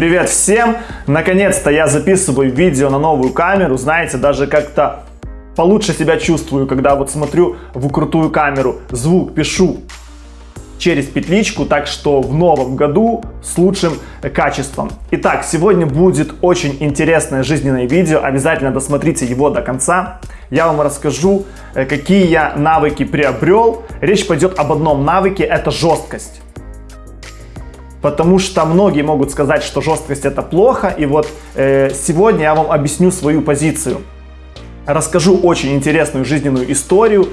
Привет всем! Наконец-то я записываю видео на новую камеру. Знаете, даже как-то получше себя чувствую, когда вот смотрю в крутую камеру. Звук пишу через петличку, так что в новом году с лучшим качеством. Итак, сегодня будет очень интересное жизненное видео, обязательно досмотрите его до конца. Я вам расскажу, э, какие я навыки приобрел. Речь пойдет об одном навыке, это жесткость. Потому что многие могут сказать, что жесткость это плохо, и вот э, сегодня я вам объясню свою позицию. Расскажу очень интересную жизненную историю,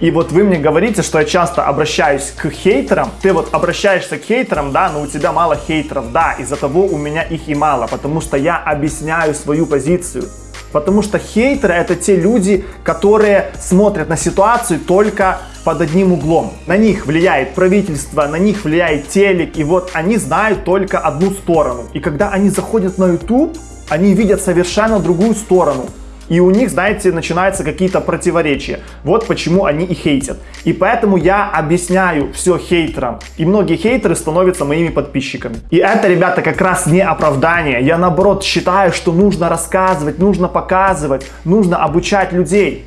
и вот вы мне говорите, что я часто обращаюсь к хейтерам. Ты вот обращаешься к хейтерам, да, но у тебя мало хейтеров. Да, из-за того у меня их и мало, потому что я объясняю свою позицию. Потому что хейтеры это те люди, которые смотрят на ситуацию только под одним углом. На них влияет правительство, на них влияет телек, и вот они знают только одну сторону. И когда они заходят на YouTube, они видят совершенно другую сторону и у них, знаете, начинаются какие-то противоречия. Вот почему они и хейтят. И поэтому я объясняю все хейтерам. И многие хейтеры становятся моими подписчиками. И это, ребята, как раз не оправдание. Я, наоборот, считаю, что нужно рассказывать, нужно показывать, нужно обучать людей.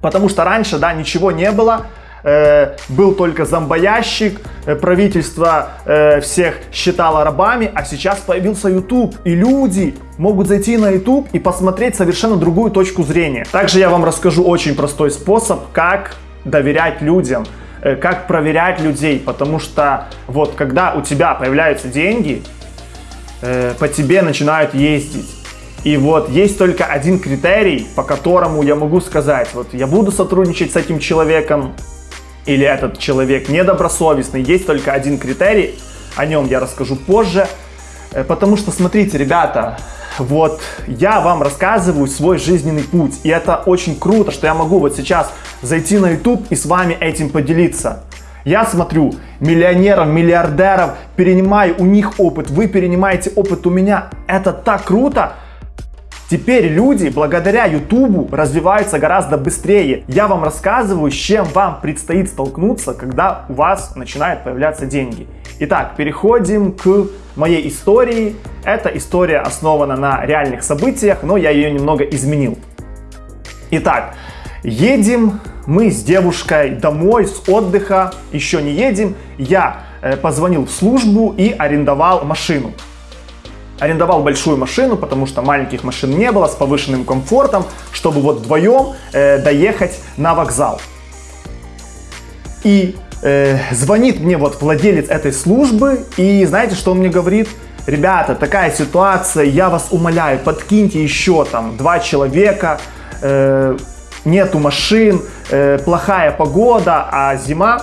Потому что раньше, да, ничего не было, э, был только зомбоящик, э, правительство э, всех считало рабами, а сейчас появился YouTube, и люди могут зайти на YouTube и посмотреть совершенно другую точку зрения. Также я вам расскажу очень простой способ, как доверять людям, как проверять людей, потому что вот когда у тебя появляются деньги, по тебе начинают ездить. И вот есть только один критерий, по которому я могу сказать, вот я буду сотрудничать с этим человеком, или этот человек недобросовестный, есть только один критерий, о нем я расскажу позже. Э, потому что, смотрите, ребята, вот я вам рассказываю свой жизненный путь. И это очень круто, что я могу вот сейчас зайти на YouTube и с вами этим поделиться. Я смотрю миллионеров, миллиардеров, перенимаю у них опыт, вы перенимаете опыт у меня. Это так круто, Теперь люди благодаря YouTube развиваются гораздо быстрее. Я вам рассказываю, с чем вам предстоит столкнуться, когда у вас начинают появляться деньги. Итак, переходим к моей истории. Эта история основана на реальных событиях, но я ее немного изменил. Итак, едем мы с девушкой домой с отдыха, еще не едем. Я э, позвонил в службу и арендовал машину арендовал большую машину, потому что маленьких машин не было, с повышенным комфортом, чтобы вот вдвоем э, доехать на вокзал. И э, звонит мне вот владелец этой службы, и знаете, что он мне говорит? Ребята, такая ситуация, я вас умоляю, подкиньте еще там два человека, э, нету машин, э, плохая погода, а зима,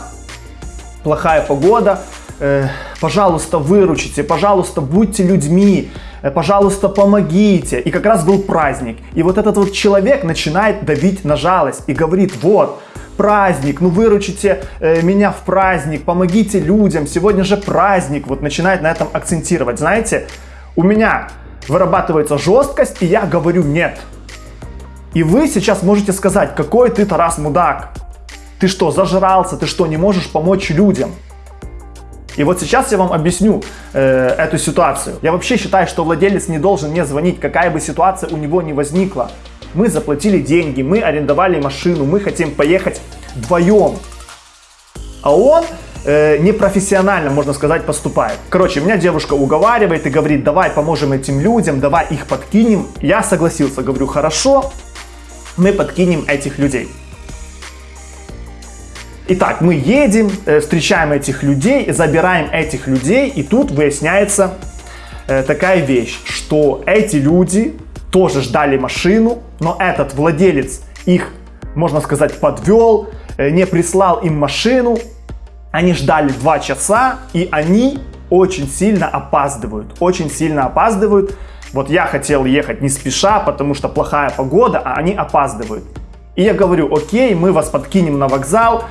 плохая погода, э, пожалуйста, выручите, пожалуйста, будьте людьми, э, пожалуйста, помогите. И как раз был праздник. И вот этот вот человек начинает давить на жалость и говорит, вот, праздник, ну выручите э, меня в праздник, помогите людям, сегодня же праздник, вот начинает на этом акцентировать. Знаете, у меня вырабатывается жесткость, и я говорю нет. И вы сейчас можете сказать, какой ты, Тарас, мудак. Ты что, зажрался? Ты что, не можешь помочь людям? И вот сейчас я вам объясню э, эту ситуацию. Я вообще считаю, что владелец не должен мне звонить, какая бы ситуация у него ни возникла. Мы заплатили деньги, мы арендовали машину, мы хотим поехать вдвоем. А он э, непрофессионально, можно сказать, поступает. Короче, меня девушка уговаривает и говорит, давай поможем этим людям, давай их подкинем. Я согласился, говорю, хорошо, мы подкинем этих людей. Итак, мы едем, э, встречаем этих людей, забираем этих людей, и тут выясняется э, такая вещь, что эти люди тоже ждали машину, но этот владелец их, можно сказать, подвел, э, не прислал им машину. Они ждали два часа, и они очень сильно опаздывают, очень сильно опаздывают. Вот я хотел ехать не спеша, потому что плохая погода, а они опаздывают. И я говорю, окей, мы вас подкинем на вокзал,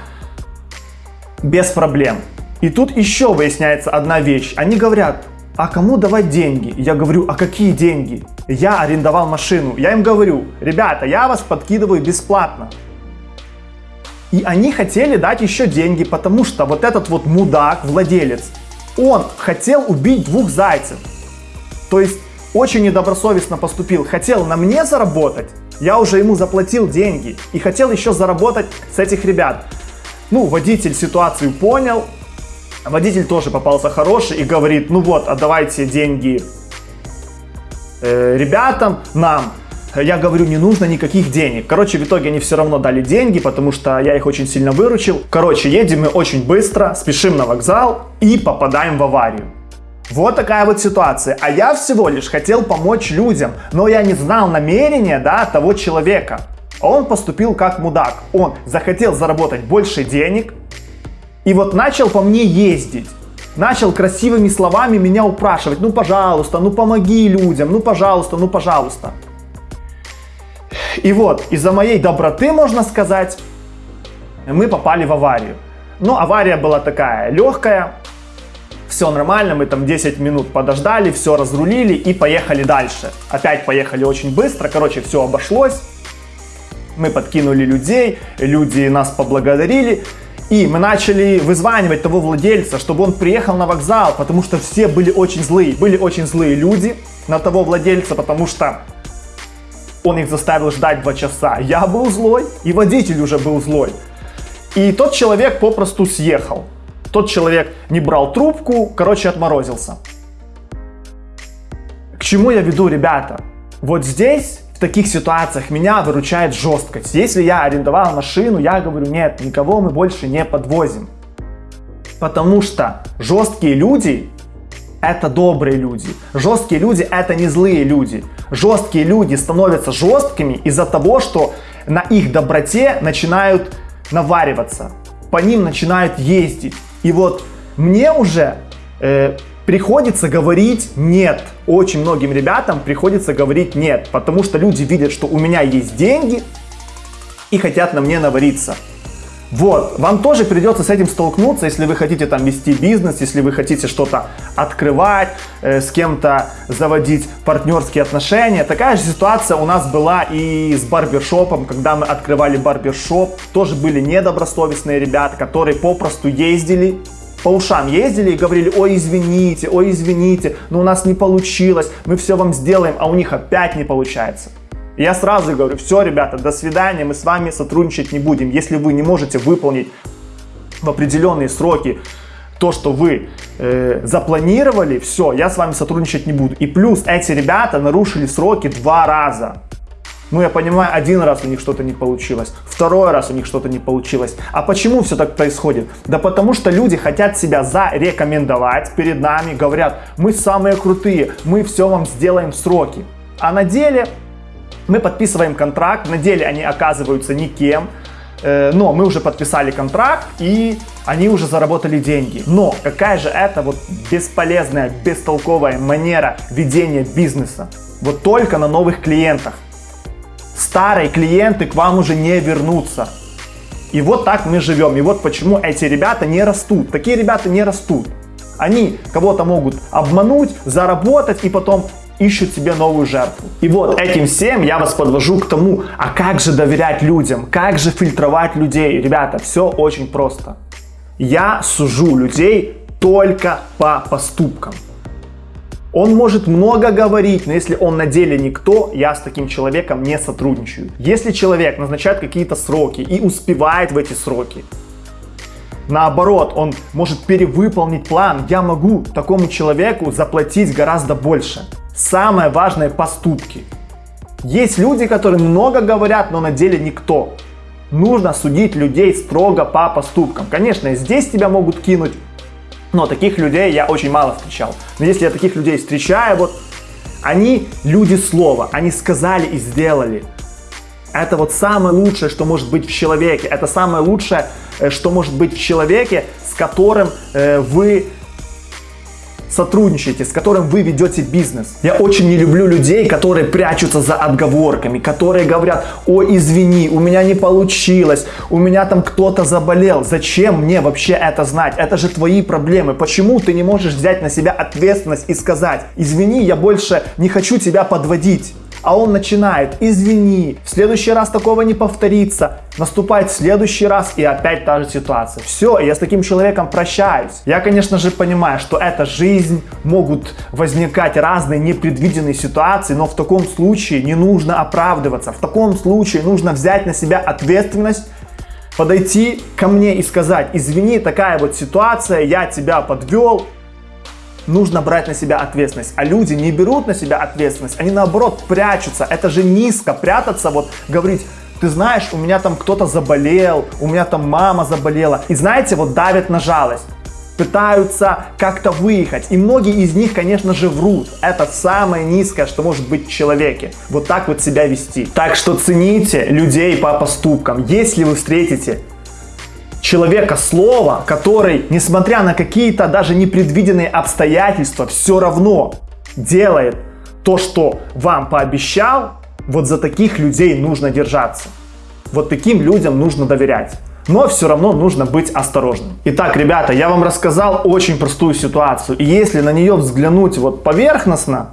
без проблем. И тут еще выясняется одна вещь. Они говорят, а кому давать деньги? Я говорю, а какие деньги? Я арендовал машину. Я им говорю, ребята, я вас подкидываю бесплатно. И они хотели дать еще деньги, потому что вот этот вот мудак, владелец, он хотел убить двух зайцев. То есть очень недобросовестно поступил. Хотел на мне заработать, я уже ему заплатил деньги и хотел еще заработать с этих ребят. Ну, водитель ситуацию понял, водитель тоже попался хороший и говорит, ну вот, отдавайте деньги э, ребятам, нам. Я говорю, не нужно никаких денег. Короче, в итоге они все равно дали деньги, потому что я их очень сильно выручил. Короче, едем мы очень быстро, спешим на вокзал и попадаем в аварию. Вот такая вот ситуация. А я всего лишь хотел помочь людям, но я не знал намерения, да, того человека. Он поступил как мудак. Он захотел заработать больше денег и вот начал по мне ездить. Начал красивыми словами меня упрашивать. Ну, пожалуйста, ну помоги людям, ну, пожалуйста, ну, пожалуйста. И вот, из-за моей доброты, можно сказать, мы попали в аварию. Но авария была такая легкая, все нормально, мы там 10 минут подождали, все разрулили и поехали дальше. Опять поехали очень быстро, короче, все обошлось. Мы подкинули людей, люди нас поблагодарили. И мы начали вызванивать того владельца, чтобы он приехал на вокзал, потому что все были очень злые. Были очень злые люди на того владельца, потому что он их заставил ждать два часа. Я был злой, и водитель уже был злой. И тот человек попросту съехал. Тот человек не брал трубку, короче, отморозился. К чему я веду, ребята? Вот здесь, в таких ситуациях, меня выручает жесткость. Если я арендовал машину, я говорю, нет, никого мы больше не подвозим. Потому что жесткие люди это добрые люди. Жесткие люди это не злые люди. Жесткие люди становятся жесткими из-за того, что на их доброте начинают навариваться. По ним начинают ездить. И вот мне уже э, приходится говорить нет. Очень многим ребятам приходится говорить нет, потому что люди видят, что у меня есть деньги и хотят на мне навариться. Вот, вам тоже придется с этим столкнуться, если вы хотите там вести бизнес, если вы хотите что-то открывать, э, с кем-то заводить партнерские отношения. Такая же ситуация у нас была и с барбершопом, когда мы открывали барбершоп. Тоже были недобросовестные ребята, которые попросту ездили по ушам ездили и говорили, ой, извините, ой, извините, но у нас не получилось, мы все вам сделаем, а у них опять не получается. Я сразу говорю, все, ребята, до свидания, мы с вами сотрудничать не будем. Если вы не можете выполнить в определенные сроки то, что вы э, запланировали, все, я с вами сотрудничать не буду. И плюс эти ребята нарушили сроки два раза. Ну, я понимаю, один раз у них что-то не получилось, второй раз у них что-то не получилось. А почему все так происходит? Да потому что люди хотят себя зарекомендовать перед нами, говорят, мы самые крутые, мы все вам сделаем в сроки. А на деле мы подписываем контракт, на деле они оказываются никем, э, но мы уже подписали контракт и они уже заработали деньги. Но какая же это вот бесполезная, бестолковая манера ведения бизнеса? Вот только на новых клиентах. Старые клиенты к вам уже не вернутся. И вот так мы живем. И вот почему эти ребята не растут. Такие ребята не растут. Они кого-то могут обмануть, заработать и потом ищут себе новую жертву. И вот этим всем я вас подвожу к тому, а как же доверять людям, как же фильтровать людей. Ребята, все очень просто. Я сужу людей только по поступкам. Он может много говорить, но если он на деле никто, я с таким человеком не сотрудничаю. Если человек назначает какие-то сроки и успевает в эти сроки, наоборот, он может перевыполнить план, я могу такому человеку заплатить гораздо больше. Самое важное – поступки. Есть люди, которые много говорят, но на деле никто. Нужно судить людей строго по поступкам. Конечно, здесь тебя могут кинуть, но таких людей я очень мало встречал. Но если я таких людей встречаю, вот они люди слова, они сказали и сделали. Это вот самое лучшее, что может быть в человеке. Это самое лучшее, э, что может быть в человеке, с которым э, вы сотрудничаете, с которым вы ведете бизнес. Я очень не люблю людей, которые прячутся за отговорками, которые говорят, ой, извини, у меня не получилось, у меня там кто-то заболел. Зачем мне вообще это знать? Это же твои проблемы. Почему ты не можешь взять на себя ответственность и сказать, извини, я больше не хочу тебя подводить. А он начинает, извини, в следующий раз такого не повторится, наступает в следующий раз и опять та же ситуация. Все, я с таким человеком прощаюсь. Я, конечно же, понимаю, что это жизнь, могут возникать разные непредвиденные ситуации, но в таком случае не нужно оправдываться, в таком случае нужно взять на себя ответственность подойти ко мне и сказать, извини, такая вот ситуация, я тебя подвел, нужно брать на себя ответственность. А люди не берут на себя ответственность, они наоборот прячутся. Это же низко прятаться, вот говорить, ты знаешь, у меня там кто-то заболел, у меня там мама заболела. И знаете, вот давят на жалость пытаются как-то выехать. И многие из них, конечно же, врут. Это самое низкое, что может быть в человеке. Вот так вот себя вести. Так что цените людей по поступкам. Если вы встретите человека слова, который, несмотря на какие-то даже непредвиденные обстоятельства, все равно делает то, что вам пообещал, вот за таких людей нужно держаться. Вот таким людям нужно доверять но все равно нужно быть осторожным. Итак, ребята, я вам рассказал очень простую ситуацию, и если на нее взглянуть вот поверхностно,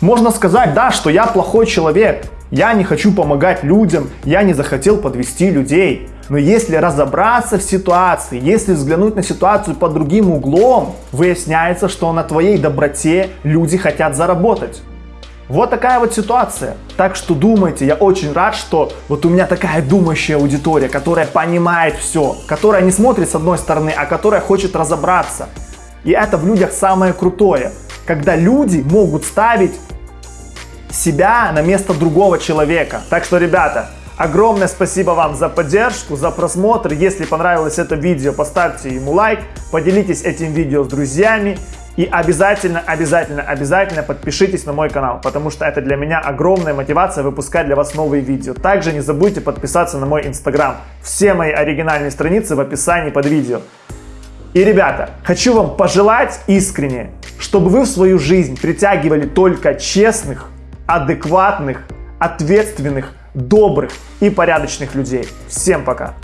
можно сказать, да, что я плохой человек, я не хочу помогать людям, я не захотел подвести людей. Но если разобраться в ситуации, если взглянуть на ситуацию под другим углом, выясняется, что на твоей доброте люди хотят заработать. Вот такая вот ситуация. Так что думайте, я очень рад, что вот у меня такая думающая аудитория, которая понимает все, которая не смотрит с одной стороны, а которая хочет разобраться. И это в людях самое крутое, когда люди могут ставить себя на место другого человека. Так что, ребята, огромное спасибо вам за поддержку, за просмотр. Если понравилось это видео, поставьте ему лайк, поделитесь этим видео с друзьями. И обязательно, обязательно, обязательно подпишитесь на мой канал, потому что это для меня огромная мотивация выпускать для вас новые видео. Также не забудьте подписаться на мой инстаграм. Все мои оригинальные страницы в описании под видео. И, ребята, хочу вам пожелать искренне, чтобы вы в свою жизнь притягивали только честных, адекватных, ответственных, добрых и порядочных людей. Всем пока!